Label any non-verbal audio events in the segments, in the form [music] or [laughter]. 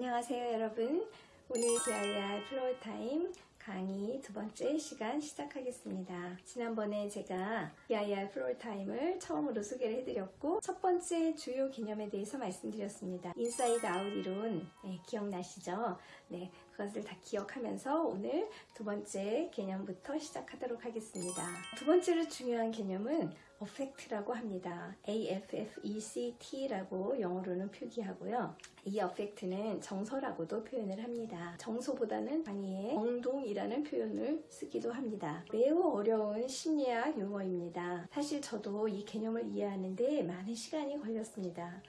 안녕하세요 여러분 오늘 DIR floor time 강의 두 번째 시간 시작하겠습니다. 지난번에 제가 DIY 플로어 타임을 처음으로 소개를 해드렸고 첫 번째 주요 개념에 대해서 말씀드렸습니다. inside out 이론 네, 기억나시죠? 네, 그것을 다 기억하면서 오늘 두 번째 개념부터 시작하도록 하겠습니다. 두 번째로 중요한 개념은 affect라고 합니다. AFFECT라고 영어로는 표기하고요. 이 affect는 정서라고도 표현을 합니다. 정서보다는 강의에 정동이라는 표현을 쓰기도 합니다. 매우 어려운 심리학 용어입니다. 사실 저도 이 개념을 이해하는데 많은 시간이 걸렸습니다.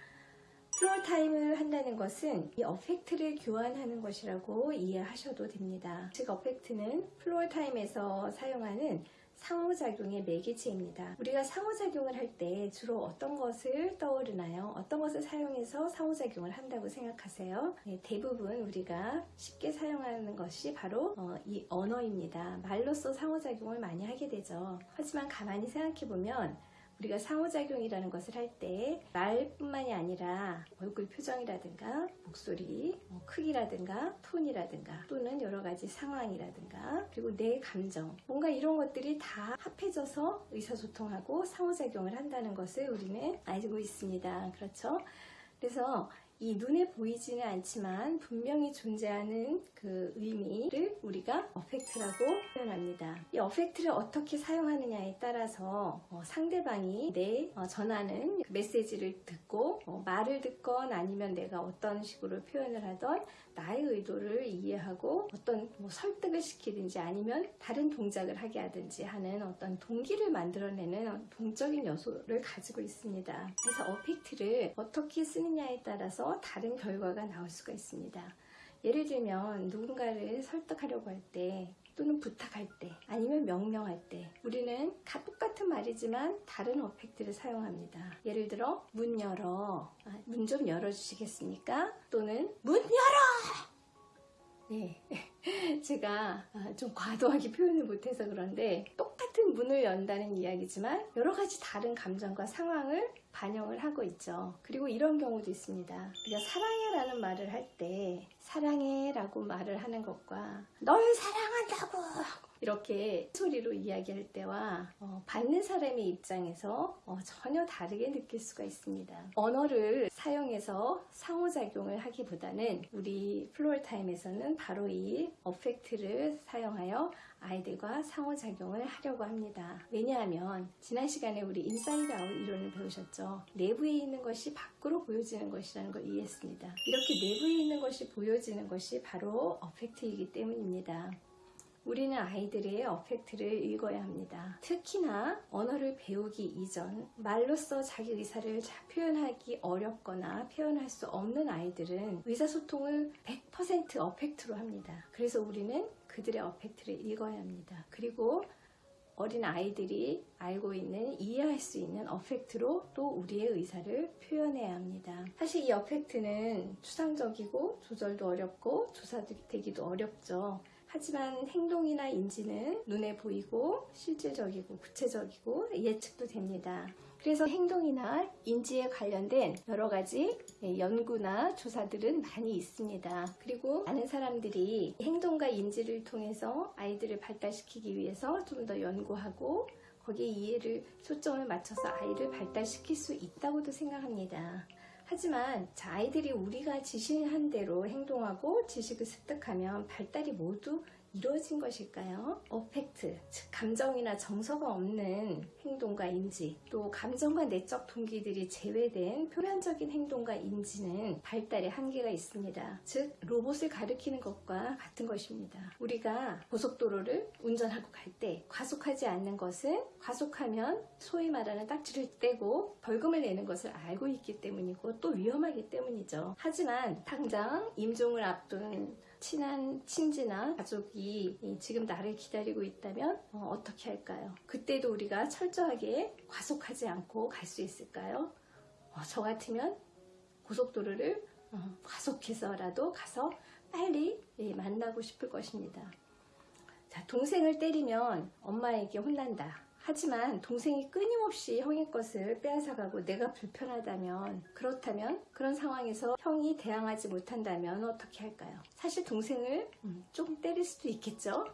floor time을 한다는 것은 이 affect를 교환하는 것이라고 이해하셔도 됩니다. 즉 affect는 floor time에서 사용하는 상호작용의 매개체입니다. 우리가 상호작용을 할 때 주로 어떤 것을 떠오르나요? 어떤 것을 사용해서 상호작용을 한다고 생각하세요? 네, 대부분 우리가 쉽게 사용하는 것이 바로 어, 이 언어입니다. 말로써 상호작용을 많이 하게 되죠. 하지만 가만히 생각해보면 우리가 상호작용이라는 것을 할 때 말뿐만이 아니라 얼굴 표정이라든가 목소리, 뭐 크기라든가 톤이라든가 또는 여러 가지 상황이라든가 그리고 내 감정 뭔가 이런 것들이 다 합해져서 의사소통하고 상호작용을 한다는 것을 우리는 알고 있습니다. 그렇죠? 그래서 이 눈에 보이지는 않지만 분명히 존재하는 그 의미를 우리가 어펙트라고 표현합니다. 이 어펙트를 어떻게 사용하느냐에 따라서 어, 상대방이 내 어, 전하는 그 메시지를 듣고 어, 말을 듣건 아니면 내가 어떤 식으로 표현을 하던 나의 의도를 이해하고 어떤 뭐 설득을 시키든지 아니면 다른 동작을 하게 하든지 하는 어떤 동기를 만들어내는 동적인 요소를 가지고 있습니다. 그래서 어펙트를 어떻게 쓰느냐에 따라서 다른 결과가 나올 수가 있습니다. 예를 들면 누군가를 설득하려고 할 때 또는 부탁할 때 아니면 명령할 때 우리는 똑같은 말이지만 다른 어펙트를 사용합니다. 예를 들어 문 열어 아, 문좀 열어주시겠습니까? 또는 문 열어! 네, [laughs] 제가 아, 좀 과도하게 표현을 못해서 그런데 똑같은 문을 연다는 이야기지만 여러 가지 다른 감정과 상황을 반영을 하고 있죠. 그리고 이런 경우도 있습니다. 우리가 사랑해 라는 말을 할 때 사랑해 라고 말을 하는 것과 널 사랑한다고 이렇게 소리로 이야기할 때와 어, 받는 사람의 입장에서 어, 전혀 다르게 느낄 수가 있습니다. 언어를 사용해서 상호작용을 하기보다는 우리 floor time에서는 바로 이 affect를 사용하여 아이들과 상호작용을 하려고 합니다. 왜냐하면 지난 시간에 우리 inside out 이론을 배우셨죠. 내부에 있는 것이 밖으로 보여지는 것이라는 걸 이해했습니다. 이렇게 내부에 있는 것이 보여지는 것이 바로 affect이기 때문입니다. 우리는 아이들의 어펙트를 읽어야 합니다. 특히나 언어를 배우기 이전 말로써 자기 의사를 표현하기 어렵거나 표현할 수 없는 아이들은 의사소통을 100% 어펙트로 합니다. 그래서 우리는 그들의 어펙트를 읽어야 합니다. 그리고 어린 아이들이 알고 있는 이해할 수 있는 어펙트로 또 우리의 의사를 표현해야 합니다. 사실 이 어펙트는 추상적이고 조절도 어렵고 조사되기도 어렵죠. 하지만 행동이나 인지는 눈에 보이고 실질적이고 구체적이고 예측도 됩니다. 그래서 행동이나 인지에 관련된 여러 가지 연구나 조사들은 많이 있습니다. 그리고 많은 사람들이 행동과 인지를 통해서 아이들을 발달시키기 위해서 좀 더 연구하고 거기에 이해를 초점을 맞춰서 아이를 발달시킬 수 있다고도 생각합니다. 하지만 아이들이 우리가 지시한 대로 행동하고 지식을 습득하면 발달이 모두 이루어진 것일까요? 어펙트, 즉 감정이나 정서가 없는 행동과 인지, 또 감정과 내적 동기들이 제외된 표면적인 행동과 인지는 발달에 한계가 있습니다. 즉 로봇을 가리키는 것과 같은 것입니다. 우리가 고속도로를 운전하고 갈 때 과속하지 않는 것은 과속하면 소위 말하는 딱지를 떼고 벌금을 내는 것을 알고 있기 때문이고 또 위험하기 때문이죠. 하지만 당장 임종을 앞둔 친한 친지나 가족이 지금 나를 기다리고 있다면 어, 떻게 할까요? 그때도 우리가 철저하게 과속하지 않고 갈 수 있을까요? 어, 저 같으면 고속도로를 어, 과속해서라도 가서 빨리 예, 만나고 싶을 것입니다. 자, 동생을 때리면 엄마에게 혼난다. 하지만 동생이 끊임없이 형의 것을 빼앗아가고 내가 불편하다면 그렇다면 그런 상황에서 형이 대항하지 못한다면 어떻게 할까요? 사실 동생을 음, 조금 때릴 수도 있겠죠.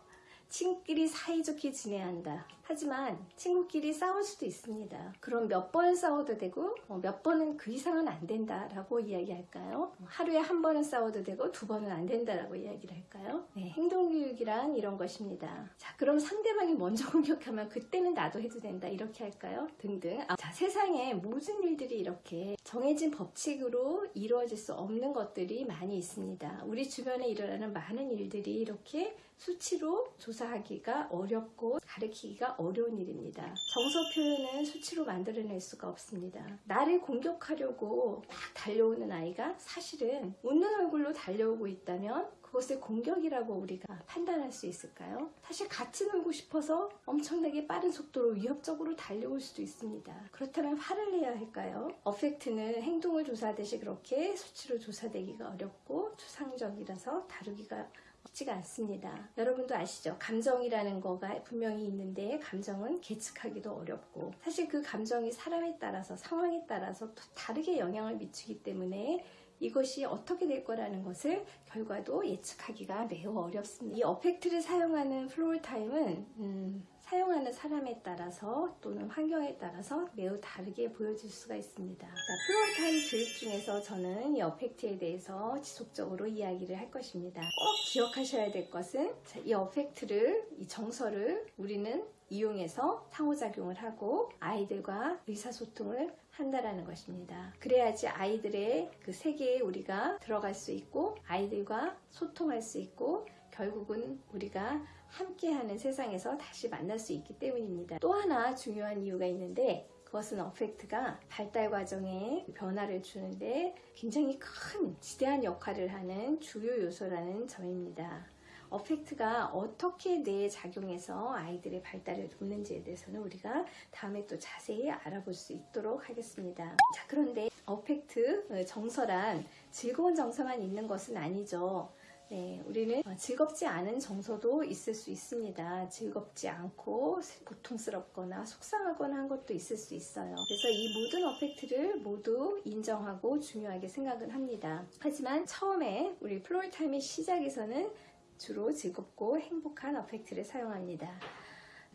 친구끼리 사이좋게 지내야 한다. 하지만 친구끼리 싸울 수도 있습니다. 그럼 몇 번 싸워도 되고 어, 몇 번은 그 이상은 안 된다 라고 이야기할까요? 하루에 한 번은 싸워도 되고 두 번은 안 된다 라고 이야기를 할까요? 네, 행동교육이란 이런 것입니다. 자, 그럼 상대방이 먼저 [laughs] 공격하면 그때는 나도 해도 된다 이렇게 할까요? 등등. 아, 자, 세상에 모든 일들이 이렇게 정해진 법칙으로 이루어질 수 없는 것들이 많이 있습니다. 우리 주변에 일어나는 많은 일들이 이렇게 수치로 조사하기가 어렵고 가르치기가 어려운 일입니다. 정서 표현은 수치로 만들어낼 수가 없습니다. 나를 공격하려고 막 달려오는 아이가 사실은 웃는 얼굴로 달려오고 있다면 그것을 공격이라고 우리가 판단할 수 있을까요? 사실 같이 놀고 싶어서 엄청나게 빠른 속도로 위협적으로 달려올 수도 있습니다. 그렇다면 화를 내야 할까요? 어펙트는 행동을 조사하듯이 그렇게 수치로 조사되기가 어렵고 추상적이라서 다루기가 쉽지가 않습니다. 여러분도 아시죠? 감정이라는 거가 분명히 있는데 감정은 계측하기도 어렵고 사실 그 감정이 사람에 따라서 상황에 따라서 또 다르게 영향을 미치기 때문에 이것이 어떻게 될 거라는 것을 결과도 예측하기가 매우 어렵습니다. 이 affect를 사용하는 floor time은 음, 사용하는 사람에 따라서 또는 환경에 따라서 매우 다르게 보여질 수가 있습니다. 자, floor time 교육 중에서 저는 이 affect에 대해서 지속적으로 이야기를 할 것입니다. 꼭 기억하셔야 될 것은 자, 이 affect를, 이 정서를 우리는 이용해서 상호작용을 하고 아이들과 의사소통을 한다라는 것입니다. 그래야지 아이들의 그 세계에 우리가 들어갈 수 있고 아이들과 소통할 수 있고 결국은 우리가 함께하는 세상에서 다시 만날 수 있기 때문입니다. 또 하나 중요한 이유가 있는데 그것은 어펙트가 발달 과정에 변화를 주는데 굉장히 큰 지대한 역할을 하는 주요 요소라는 점입니다. 어펙트가 어떻게 뇌에 작용해서 아이들의 발달을 돕는지에 대해서는 우리가 다음에 또 자세히 알아볼 수 있도록 하겠습니다. 자, 그런데 어펙트 정서란 즐거운 정서만 있는 것은 아니죠. 네, 우리는 즐겁지 않은 정서도 있을 수 있습니다. 즐겁지 않고 고통스럽거나 속상하거나 한 것도 있을 수 있어요. 그래서 이 모든 affect를 모두 인정하고 중요하게 생각을 합니다. 하지만 처음에 우리 floor time의 시작에서는 주로 즐겁고 행복한 affect를 사용합니다.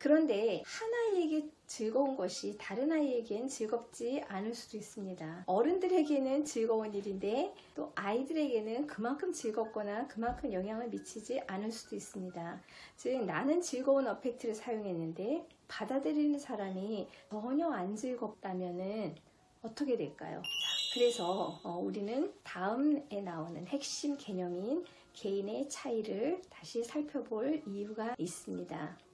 그런데 한 아이에게 즐거운 것이 다른 아이에겐 즐겁지 않을 수도 있습니다. 어른들에게는 즐거운 일인데 또 아이들에게는 그만큼 즐겁거나 그만큼 영향을 미치지 않을 수도 있습니다. 즉 나는 즐거운 어펙트를 사용했는데 받아들이는 사람이 전혀 안 즐겁다면은 어떻게 될까요? 자, 그래서 어, 우리는 다음에 나오는 핵심 개념인 개인의 차이를 다시 살펴볼 이유가 있습니다.